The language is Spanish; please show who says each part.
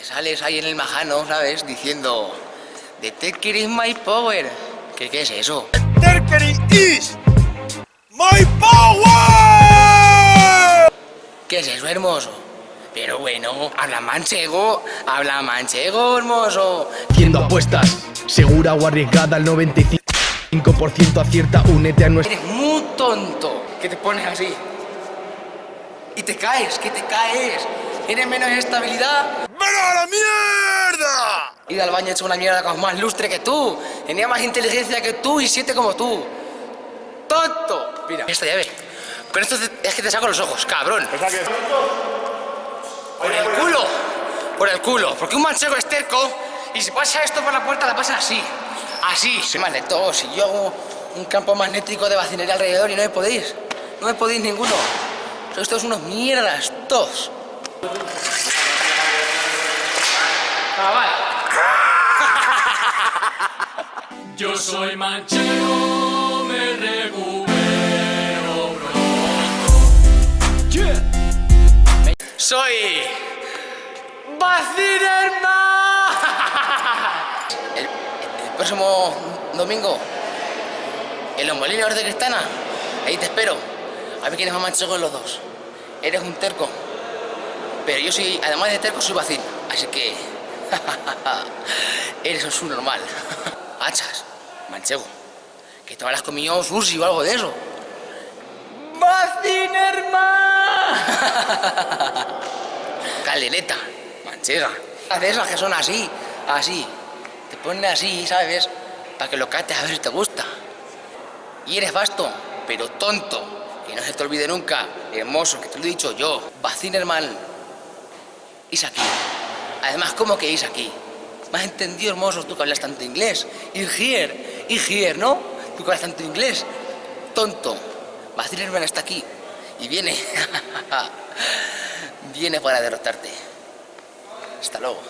Speaker 1: que sales ahí en el majano, ¿sabes? Diciendo, The Tecker is my power. ¿Qué, qué es eso?
Speaker 2: Terkeri is my power!
Speaker 1: ¿Qué es eso, hermoso? Pero bueno, habla manchego, habla manchego, hermoso.
Speaker 3: Haciendo apuestas, segura o arriesgada al 95% acierta, únete a nuestra...
Speaker 1: Eres muy tonto que te pones así. Y te caes, que te caes. Tienes menos estabilidad.
Speaker 2: ¡Pero a la mierda!
Speaker 1: Ir al baño hecho una mierda con más lustre que tú. Tenía más inteligencia que tú y siete como tú. ¡Tonto! Mira, esta llave. Con esto te- es que te saco los ojos, cabrón. Por el culo. Por el culo. Porque un manchego es terco y si pasa esto por la puerta la pasa así. Así. Soy magneto. Si yo hago un campo magnético de vacinería alrededor y no me podéis. No me podéis ninguno. Sois todos unos mierdas. Todos. Chaval.
Speaker 4: Yo soy manchego, me recupero
Speaker 1: Soy. Vacinerman. El, el próximo domingo, en los molinos de Cristana, ahí te espero. A ver quién es más manchego de los dos. Eres un terco. Pero yo soy, además de terco, soy vacín. Así que. eres un subnormal. Hachas, manchego. Que te habrás comido sushi o algo de eso. ¡Vacinerman! Caldereta, manchega. De esas que son así, así. Te ponen así, ¿sabes? Para que lo cates a ver si te gusta. Y eres vasto, pero tonto. Que no se te olvide nunca, hermoso, que te lo he dicho yo. Vacinerman. Es aquí. Además, ¿cómo que es aquí? ¿Me has entendido, hermoso, tú que hablas tanto inglés? Y here, y here, ¿no? Tú que hablas tanto inglés. Tonto. Vacinerman está aquí. Y viene. viene para derrotarte. Hasta luego.